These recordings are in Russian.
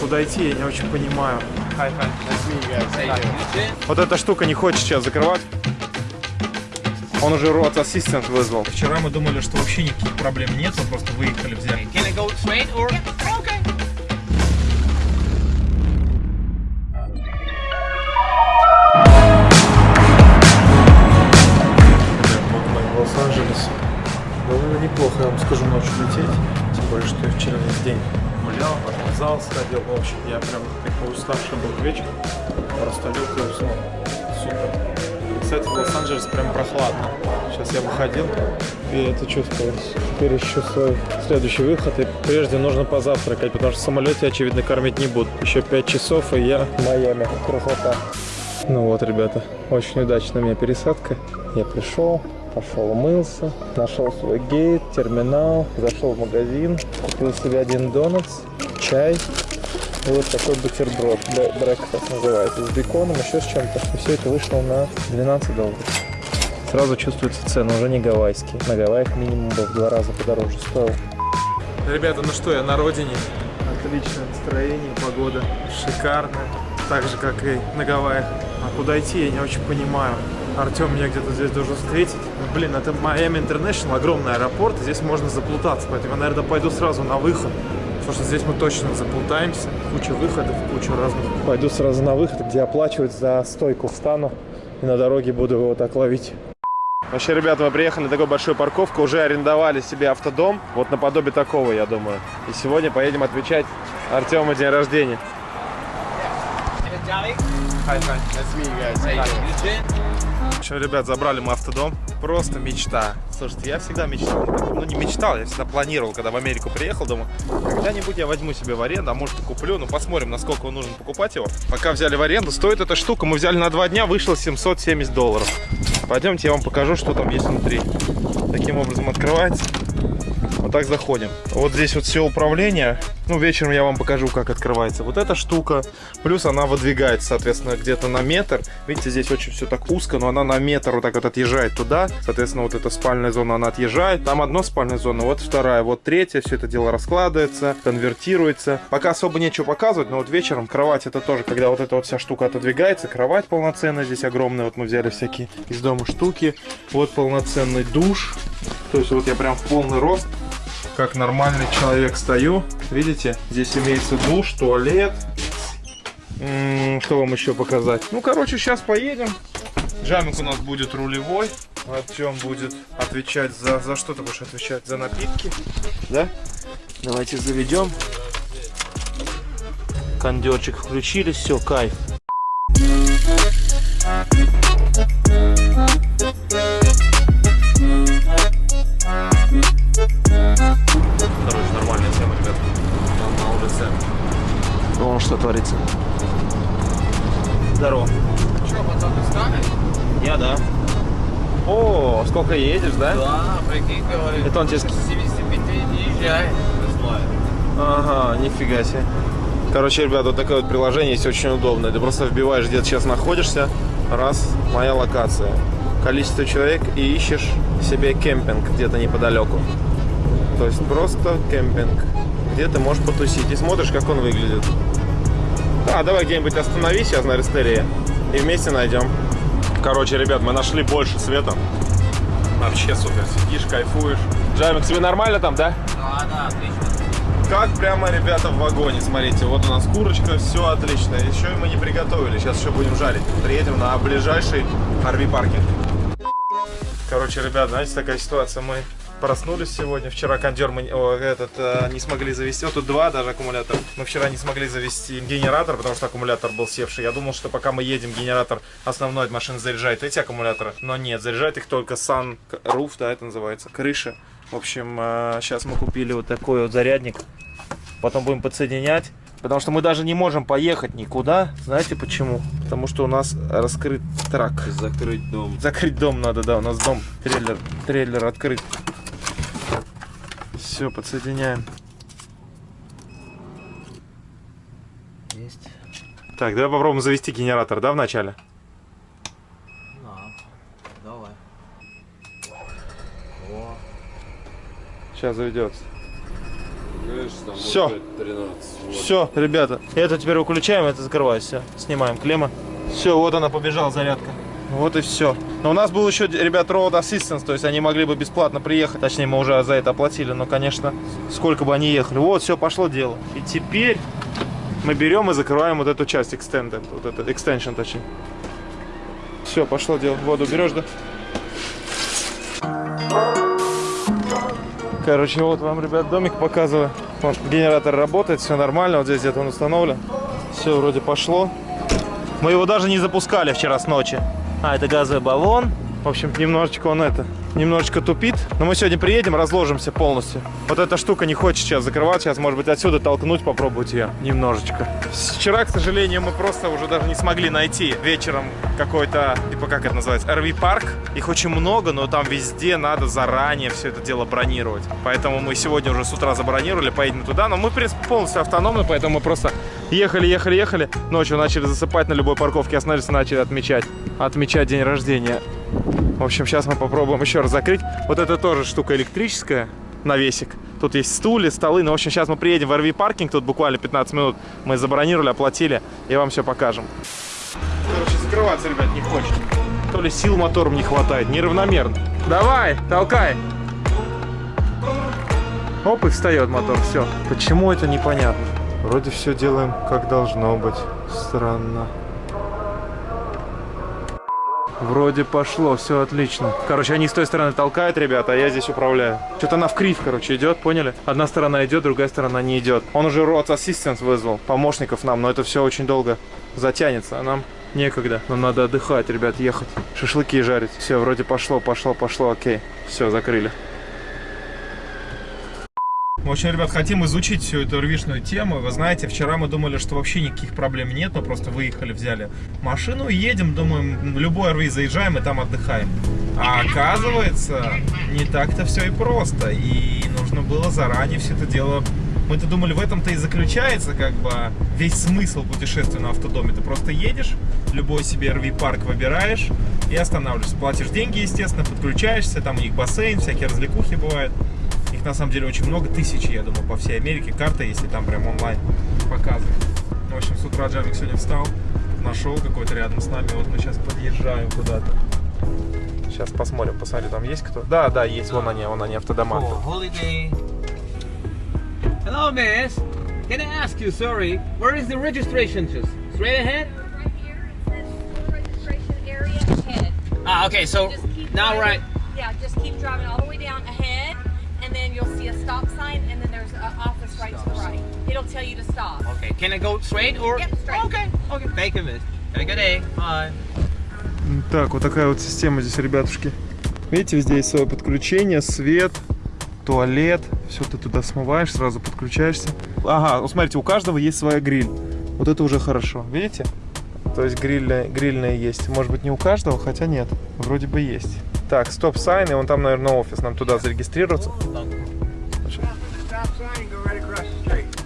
куда идти, я не очень понимаю. Вот эта штука не хочет сейчас закрывать. Он уже рот ассистент вызвал. Вчера мы думали, что вообще никаких проблем нет, мы просто выехали, взяли. Can I go straight or? Зал сходил. В общем, я прям такой уставший был к вечеру. Просто лег и уснул. Супер. Кстати, в Лос-Анджелес прям прохладно. Сейчас я выходил и это чувствую. Теперь еще свой следующий выход. И прежде нужно позавтракать, потому что в самолете, очевидно, кормить не будут. Еще 5 часов, и я в Майами. Красота. Ну вот, ребята, очень удачная у меня пересадка. Я пришел, пошел умылся, нашел свой гейт, терминал, зашел в магазин, купил себе один донатс, чай и вот такой бутерброд, брекфаст называется, с беконом, еще с чем-то. И все это вышло на 12 долларов. Сразу чувствуется цена, уже не гавайский. На Гавайях минимум был в два раза подороже стоил. Ребята, ну что, я на родине. Отличное настроение, погода шикарная. Так же, как и на Гавайях. А куда идти, я не очень понимаю. Артем меня где-то здесь должен встретить. Блин, это Miami International, огромный аэропорт, здесь можно заплутаться. Поэтому я, наверное, пойду сразу на выход. Потому что здесь мы точно заплутаемся. Куча выходов, куча разных. Пойду сразу на выход, где оплачивать за стойку встану. И на дороге буду его так ловить. Вообще, ребята, мы приехали на такую большую парковку, уже арендовали себе автодом, вот наподобие такого, я думаю. И сегодня поедем отвечать Артему день рождения. Hi, hi. Meet you guys. How общем, ребят, забрали мы автодом. Просто мечта. Слушайте, я всегда мечтал. Ну, не мечтал, я всегда планировал, когда в Америку приехал, думаю, когда-нибудь я возьму себе в аренду, а может и куплю. Ну, посмотрим, насколько он нужен покупать его. Пока взяли в аренду, стоит эта штука, мы взяли на два дня, вышло 770 долларов. Пойдемте, я вам покажу, что там есть внутри. Таким образом открывается. Вот так заходим. Вот здесь вот все управление. Ну, вечером я вам покажу, как открывается. Вот эта штука. Плюс она выдвигается, соответственно, где-то на метр. Видите, здесь очень все так узко, но она на метр вот так вот отъезжает туда. Соответственно, вот эта спальная зона, она отъезжает. Там одна спальная зона, вот вторая, вот третья. Все это дело раскладывается, конвертируется. Пока особо нечего показывать, но вот вечером кровать это тоже, когда вот эта вот вся штука отодвигается. Кровать полноценная здесь огромная. Вот мы взяли всякие из дома штуки. Вот полноценный душ. То есть вот я прям в полный рост как нормальный человек стою. Видите, здесь имеется душ, туалет. Что вам еще показать? Ну, короче, сейчас поедем. Джамик у нас будет рулевой. Артем будет отвечать за... За что ты будешь отвечать? За напитки? Да? Давайте заведем. Кондерчик включили, все, кайф. Творится. Здорово. Что, потом ты станешь? Я, да. О, сколько едешь, да? Да, прикинь, говорит. Это он тебе... 75 не езжай. Ага, нифига себе. Короче, ребят, вот такое вот приложение есть очень удобное. Ты просто вбиваешь, где ты сейчас находишься. Раз, моя локация. Количество человек и ищешь себе кемпинг где-то неподалеку. То есть просто кемпинг. Где ты можешь потусить. И смотришь, как он выглядит. Да, давай где-нибудь остановись сейчас на Рестерии. И вместе найдем. Короче, ребят, мы нашли больше света. Вообще супер. Сидишь, кайфуешь. Джамик, тебе нормально там, да? Да, да, отлично. Как прямо, ребята, в вагоне, смотрите, вот у нас курочка, все отлично. Еще и мы не приготовили, сейчас еще будем жарить. Приедем на ближайший RV паркинг. Короче, ребят, знаете, такая ситуация, мы проснулись сегодня, вчера кондер мы о, этот, э, не смогли завести, вот тут два даже аккумулятора. Мы вчера не смогли завести генератор, потому что аккумулятор был севший. Я думал, что пока мы едем, генератор основной от машины заряжает эти аккумуляторы, но нет, заряжает их только Sun Roof, да, это называется, крыша. В общем, сейчас мы купили вот такой вот зарядник. Потом будем подсоединять. Потому что мы даже не можем поехать никуда. Знаете почему? Потому что у нас раскрыт трак. Закрыть дом. Закрыть дом надо, да. У нас дом, трейлер, трейлер открыт. Все, подсоединяем. Есть. Так, давай попробуем завести генератор, да, вначале? Да. Давай. Сейчас заведется. Все. 13. Все, ребята, это теперь выключаем, это закрываю, все. Снимаем клемма. Все, вот она побежала, зарядка. Вот и все. Но у нас был еще, ребят, Road Assistance, то есть они могли бы бесплатно приехать. Точнее, мы уже за это оплатили, но, конечно, сколько бы они ехали. Вот, все, пошло дело. И теперь мы берем и закрываем вот эту часть Extended, вот этот extension, точнее. Все, пошло дело. Воду берешь, да? Короче, вот вам, ребят, домик показываю. Вот, генератор работает, все нормально. Вот здесь где-то он установлен. Все вроде пошло. Мы его даже не запускали вчера с ночи. А, это газовый баллон. В общем, немножечко он это, немножечко тупит. Но мы сегодня приедем, разложимся полностью. Вот эта штука не хочет сейчас закрывать. Сейчас, может быть, отсюда толкнуть, попробовать ее немножечко. Вчера, к сожалению, мы просто уже даже не смогли найти вечером какой-то, типа, как это называется, RV-парк. Их очень много, но там везде надо заранее все это дело бронировать. Поэтому мы сегодня уже с утра забронировали, поедем туда. Но мы, в принципе, полностью автономны, поэтому мы просто ехали, ехали, ехали. Ночью начали засыпать на любой парковке, остановились, начали отмечать. Отмечать день рождения. В общем, сейчас мы попробуем еще раз закрыть. Вот это тоже штука электрическая, навесик. Тут есть стулья, столы. Ну, в общем, сейчас мы приедем в RV-паркинг. Тут буквально 15 минут мы забронировали, оплатили. И вам все покажем. Короче, закрываться, ребят, не хочет. То ли сил мотором не хватает, неравномерно. Давай, толкай. Оп, и встает мотор, все. Почему это непонятно? Вроде все делаем как должно быть. Странно. Вроде пошло, все отлично. Короче, они с той стороны толкают, ребята, а я здесь управляю. Что-то она в крив, короче, идет, поняли? Одна сторона идет, другая сторона не идет. Он уже Road Assistance вызвал, помощников нам, но это все очень долго затянется, а нам некогда. Нам надо отдыхать, ребят, ехать. Шашлыки жарить. Все, вроде пошло, пошло, пошло, окей. Все, закрыли. В общем, ребят, хотим изучить всю эту рвишную тему. Вы знаете, вчера мы думали, что вообще никаких проблем нет, мы просто выехали, взяли машину и едем, думаем, в любой РВ заезжаем и там отдыхаем. А оказывается, не так-то все и просто. И нужно было заранее все это дело... Мы-то думали, в этом-то и заключается как бы весь смысл путешествия на автодоме. Ты просто едешь, любой себе RV-парк выбираешь и останавливаешься. Платишь деньги, естественно, подключаешься, там у них бассейн, всякие развлекухи бывают. Их на самом деле очень много, тысячи, я думаю, по всей Америке. Карта, если там прям онлайн показывает. В общем, с утра Джарвик сегодня встал, нашел какой-то рядом с нами. Вот мы сейчас подъезжаем куда-то. Сейчас посмотрим, посмотрим, там есть кто? Да, да, есть, вон они, вон они, автодома. Hello, miss. Can I ask you, sorry, where is the registration just? Straight ahead? Right here, it says registration area ahead. Ah, okay, so Just keep now right. Yeah, just keep driving all the way down ahead, and then you'll see a stop sign, and then there's an office right to the right. It'll tell you to stop. Okay, can I go straight or? Yep, straight. Okay, okay. Thank you, miss. Have a good day. Bye. Так, вот такая вот система здесь, ребятушки. Видите, везде есть свое подключение, свет, туалет. Все ты туда смываешь, сразу подключаешься. Ага, ну смотрите, у каждого есть своя гриль. Вот это уже хорошо, видите? То есть грильная, грильная есть. Может быть не у каждого, хотя нет. Вроде бы есть. Так, стоп-сайн, и вон там, наверное, офис. Нам туда зарегистрироваться.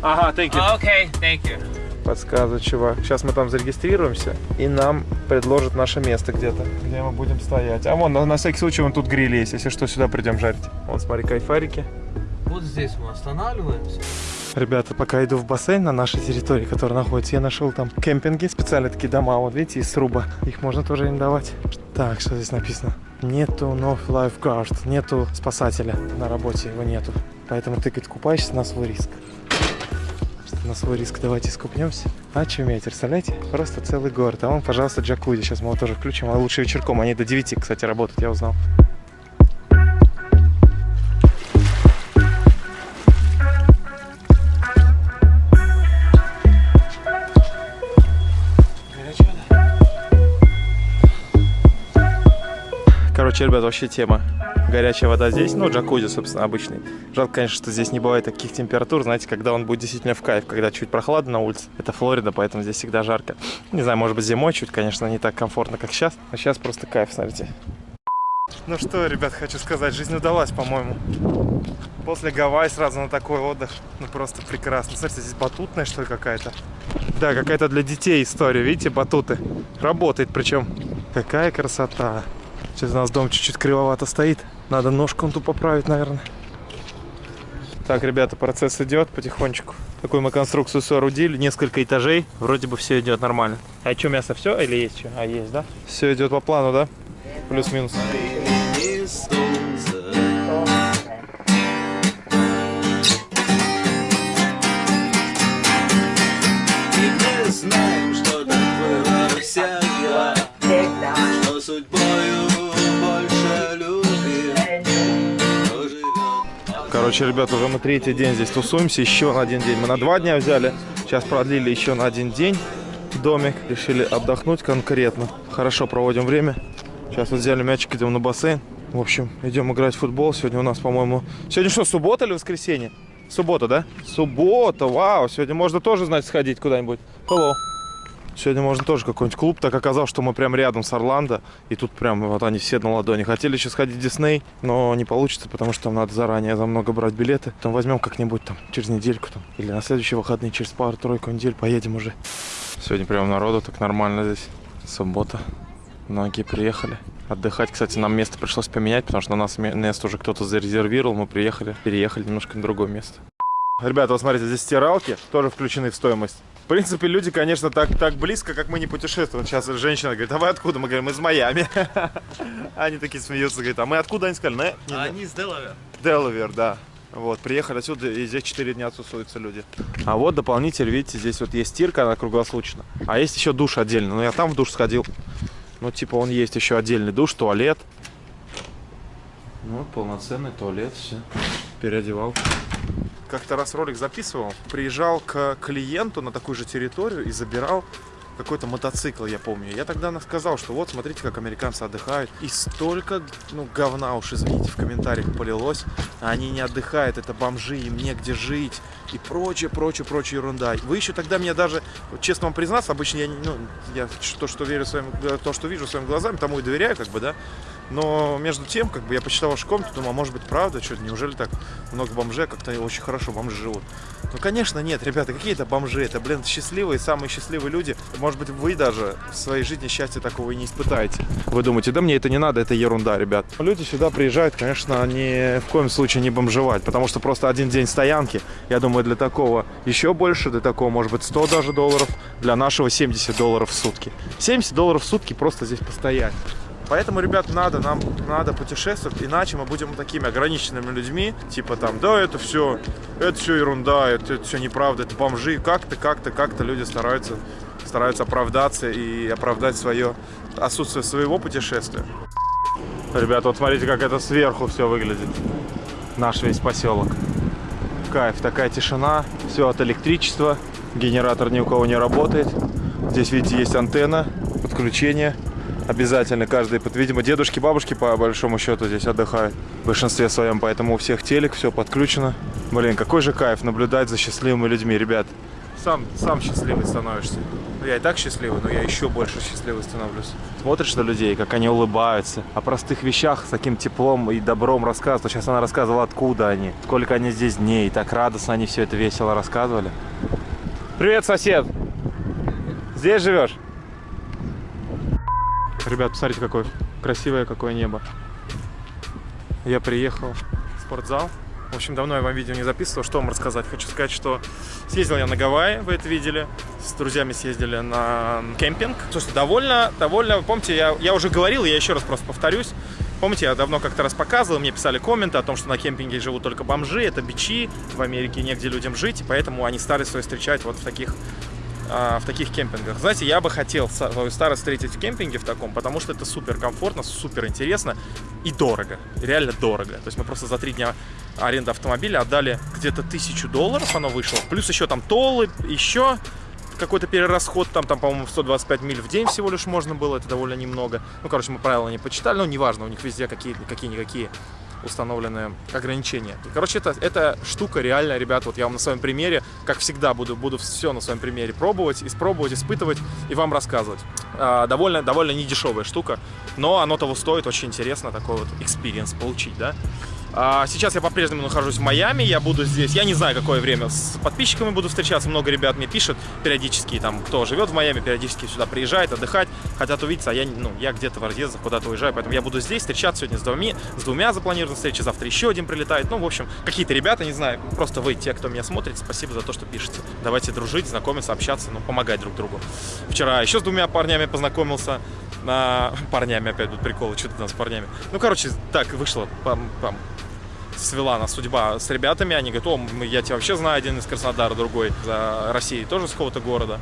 Ага, thank you. Okay, thank you. Подсказывает чувак. Сейчас мы там зарегистрируемся, и нам предложат наше место где-то, где мы будем стоять. А вон, на, на всякий случай, вон тут гриль есть, если что, сюда придем жарить. Вот, смотри, кайфарики. Вот здесь мы останавливаемся. Ребята, пока иду в бассейн на нашей территории, который находится, я нашел там кемпинги, специально такие дома, вот видите, из сруба. Их можно тоже арендовать. Так, что здесь написано? Нету no lifeguard, нету спасателя на работе, его нету. Поэтому ты, говорит, купаешься на свой риск. На свой риск давайте скупнемся. Очуметь, представляете? Просто целый город. А вон, пожалуйста, джакузи. Сейчас мы его тоже включим. А лучше вечерком. Они до 9, кстати, работают, я узнал. Короче, ребят, вообще тема. Горячая вода здесь, ну, джакузи, собственно, обычный. Жалко, конечно, что здесь не бывает таких температур, знаете, когда он будет действительно в кайф, когда чуть прохладно на улице. Это Флорида, поэтому здесь всегда жарко. Не знаю, может быть, зимой чуть, конечно, не так комфортно, как сейчас. А сейчас просто кайф, смотрите. Ну что, ребят, хочу сказать, жизнь удалась, по-моему. После Гавайи сразу на такой отдых. Ну, просто прекрасно. Смотрите, здесь батутная, что ли, какая-то? Да, какая-то для детей история. Видите, батуты. Работает причем. Какая красота. Сейчас у нас дом чуть-чуть кривовато стоит. Надо ножку он тут поправить, наверное. Так, ребята, процесс идет потихонечку. Такую мы конструкцию соорудили, несколько этажей. Вроде бы все идет нормально. А что, мясо все или есть что? А, есть, да? Все идет по плану, да? Плюс-минус. Короче, ребят, уже мы третий день здесь тусуемся. Еще на один день. Мы на два дня взяли. Сейчас продлили еще на один день домик. Решили отдохнуть конкретно. Хорошо проводим время. Сейчас вот взяли мячик, идем на бассейн. В общем, идем играть в футбол. Сегодня у нас, по-моему... Сегодня что, суббота или воскресенье? Суббота, да? Суббота, вау. Сегодня можно тоже, значит, сходить куда-нибудь. Hello. Сегодня можно тоже какой-нибудь клуб. Так оказалось, что мы прям рядом с Орландо. И тут прям вот они все на ладони. Хотели еще сходить в Дисней, но не получится, потому что там надо заранее за много брать билеты. Там возьмем как-нибудь там через недельку там. Или на следующие выходные, через пару-тройку недель поедем уже. Сегодня прям народу так нормально здесь. Суббота. Многие приехали. Отдыхать, кстати, нам место пришлось поменять, потому что на нас ме- место уже кто-то зарезервировал. Мы приехали, переехали немножко на другое место. Ребята, вот смотрите, здесь стиралки тоже включены в стоимость. В принципе, люди, конечно, так, так близко, как мы не путешествуем. Сейчас женщина говорит, а вы откуда? Мы говорим, из Майами. Они такие смеются, говорят, а мы откуда? Они сказали, «Не, не, Они с Делавер. Делавер, да. Вот, приехали отсюда, и здесь 4 дня тусуются люди. А вот дополнитель, видите, здесь вот есть стирка, она круглосуточно. А есть еще душ отдельно. Но я там в душ сходил. Ну, типа, он есть еще отдельный душ, туалет. Ну, полноценный туалет, все. Переодевал. Как-то раз ролик записывал, приезжал к клиенту на такую же территорию и забирал какой-то мотоцикл, я помню. Я тогда сказал, что вот, смотрите, как американцы отдыхают. И столько, ну, говна уж, извините, в комментариях полилось. Они не отдыхают, это бомжи, им негде жить. И прочее, прочее, прочее ерунда. Вы еще тогда мне даже, честно вам признаться, обычно я, ну, я то, что верю своим, то, что вижу своими глазами, тому и доверяю, как бы, да. Но между тем, как бы я почитал вашу комнату, думал, а может быть правда, что неужели так много бомжей, как-то очень хорошо бомжи живут. Ну, конечно, нет, ребята, какие это бомжи, это, блин, счастливые, самые счастливые люди. Может быть, вы даже в своей жизни счастья такого и не испытаете. Вы думаете, да мне это не надо, это ерунда, ребят. Люди сюда приезжают, конечно, ни в коем случае не бомжевать, потому что просто один день стоянки, я думаю, для такого еще больше, для такого, может быть, 100 даже долларов, для нашего 70 долларов в сутки. 70 долларов в сутки просто здесь постоять. Поэтому, ребят, надо, нам надо путешествовать, иначе мы будем такими ограниченными людьми, типа там, да, это все, это все ерунда, это, все неправда, это бомжи. Как-то, как-то, как-то люди стараются, стараются оправдаться и оправдать свое отсутствие своего путешествия. Ребята, вот смотрите, как это сверху все выглядит. Наш весь поселок. Кайф, такая тишина, все от электричества, генератор ни у кого не работает. Здесь, видите, есть антенна, подключение. Обязательно каждый, под- видимо, дедушки, бабушки по большому счету здесь отдыхают в большинстве своем, поэтому у всех телек, все подключено. Блин, какой же кайф наблюдать за счастливыми людьми, ребят. Сам, сам счастливый становишься. Ну, я и так счастливый, но я еще больше счастливый становлюсь. Смотришь на людей, как они улыбаются, о простых вещах с таким теплом и добром рассказывают. Сейчас она рассказывала, откуда они, сколько они здесь дней. Так радостно они все это весело рассказывали. Привет, сосед! Здесь живешь? Ребят, посмотрите, какое красивое какое небо. Я приехал в спортзал. В общем, давно я вам видео не записывал. Что вам рассказать? Хочу сказать, что съездил я на Гавайи, вы это видели. С друзьями съездили на кемпинг. Слушайте, довольно, довольно, помните, я, я уже говорил, я еще раз просто повторюсь. Помните, я давно как-то раз показывал, мне писали комменты о том, что на кемпинге живут только бомжи, это бичи, в Америке негде людям жить, и поэтому они старые свои встречать вот в таких а, в таких кемпингах. Знаете, я бы хотел свою старость встретить в кемпинге в таком, потому что это супер комфортно, супер интересно и дорого. Реально дорого. То есть мы просто за три дня аренды автомобиля отдали где-то тысячу долларов, оно вышло. Плюс еще там толлы, еще какой-то перерасход, там, там по-моему, 125 миль в день всего лишь можно было, это довольно немного. Ну, короче, мы правила не почитали, но неважно, у них везде какие- установленные ограничения. И, короче, это, эта штука реально, ребят, вот я вам на своем примере, как всегда, буду, буду все на своем примере пробовать, испробовать, испытывать и вам рассказывать. А, довольно, довольно недешевая штука, но оно того стоит, очень интересно такой вот experience получить, да. А, сейчас я по-прежнему нахожусь в Майами, я буду здесь, я не знаю, какое время, с подписчиками буду встречаться, много ребят мне пишет периодически, там, кто живет в Майами, периодически сюда приезжает, отдыхать, хотят увидеться, а я, ну, я где-то в разъездах куда-то уезжаю, поэтому я буду здесь встречаться сегодня с двумя, с двумя запланированными встречи, завтра еще один прилетает, ну, в общем, какие-то ребята, не знаю, просто вы, те, кто меня смотрит, спасибо за то, что пишете. Давайте дружить, знакомиться, общаться, ну, помогать друг другу. Вчера еще с двумя парнями познакомился, на парнями опять тут приколы, что ты там с парнями. Ну, короче, так вышло, пам, пам, свела нас судьба с ребятами. Они говорят, о, я тебя вообще знаю, один из Краснодара, другой за России, тоже с какого-то города.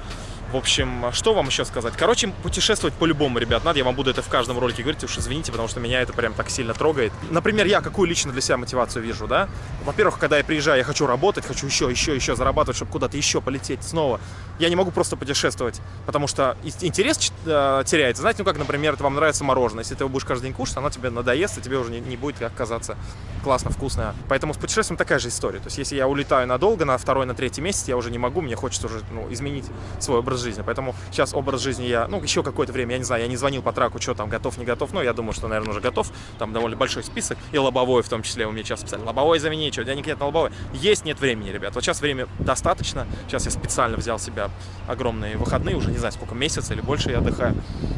В общем, что вам еще сказать? Короче, путешествовать по-любому, ребят, надо. Я вам буду это в каждом ролике говорить, уж извините, потому что меня это прям так сильно трогает. Например, я какую лично для себя мотивацию вижу, да? Во-первых, когда я приезжаю, я хочу работать, хочу еще, еще, еще зарабатывать, чтобы куда-то еще полететь снова. Я не могу просто путешествовать, потому что интерес э, теряется. Знаете, ну как, например, вам нравится мороженое. Если ты его будешь каждый день кушать, оно тебе надоест, и тебе уже не, не будет как казаться классно, вкусно. Поэтому с путешествием такая же история. То есть, если я улетаю надолго, на второй, на третий месяц, я уже не могу, мне хочется уже ну, изменить свой образ жизни. Поэтому сейчас образ жизни я, ну, еще какое-то время, я не знаю, я не звонил по траку, что там, готов, не готов, но я думаю, что, наверное, уже готов. Там довольно большой список, и лобовой в том числе, у меня сейчас писали, лобовой замени, что, денег нет на лобовой. Есть, нет времени, ребят. Вот сейчас время достаточно. Сейчас я специально взял себя огромные выходные, уже не знаю, сколько месяца или больше я отдыхаю.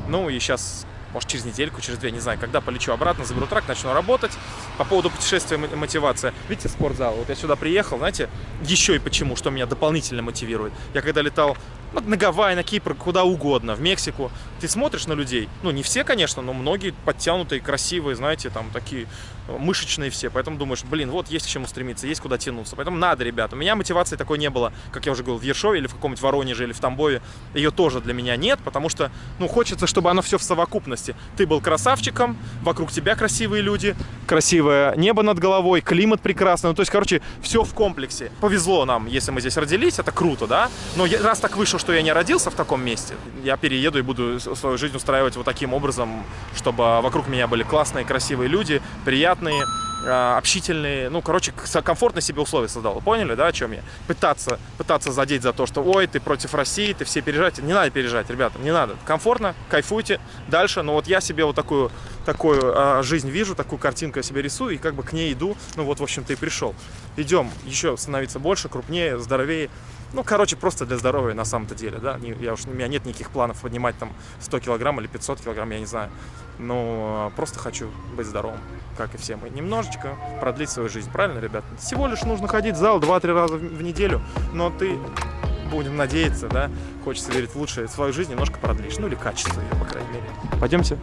Ну, и сейчас может, через недельку, через две, не знаю, когда полечу обратно, заберу трак, начну работать. По поводу путешествия мотивация. Видите, спортзал. Вот я сюда приехал, знаете, еще и почему, что меня дополнительно мотивирует. Я когда летал на Гавайи, на Кипр, куда угодно, в Мексику, ты смотришь на людей, ну, не все, конечно, но многие подтянутые, красивые, знаете, там такие э, мышечные все, поэтому думаешь, блин, вот есть к чему стремиться, есть куда тянуться, поэтому надо, ребят, у меня мотивации такой не было, как я уже говорил, в Ершове или в каком-нибудь Воронеже или в Тамбове, ее тоже для меня нет, потому что, ну, хочется, чтобы оно все в совокупности, ты был красавчиком, вокруг тебя красивые люди, красивое небо над головой, климат прекрасный, ну, то есть, короче, все в комплексе. Повезло нам, если мы здесь родились, это круто, да, но я- раз так вышло, что я не родился в таком месте, я перееду и буду свою жизнь устраивать вот таким образом, чтобы вокруг меня были классные, красивые люди, приятные, общительные, ну, короче, к- комфортные себе условия создал. Поняли, да, о чем я? Пытаться, пытаться задеть за то, что, ой, ты против России, ты все переживаете. Не надо переживать, ребята, не надо. Комфортно, кайфуйте дальше. Но вот я себе вот такую, такую а, жизнь вижу, такую картинку я себе рисую и как бы к ней иду. Ну вот, в общем-то, и пришел. Идем еще становиться больше, крупнее, здоровее. Ну, короче, просто для здоровья на самом-то деле, да. Я уж, у меня нет никаких планов поднимать там 100 килограмм или 500 килограмм, я не знаю. Но э, просто хочу быть здоровым, как и все мы. Немножечко продлить свою жизнь, правильно, ребят? Всего лишь нужно ходить в зал 2-3 раза в неделю, но ты, будем надеяться, да, хочется верить в лучшее, свою жизнь немножко продлишь, ну или качество ее, по крайней мере. Пойдемте.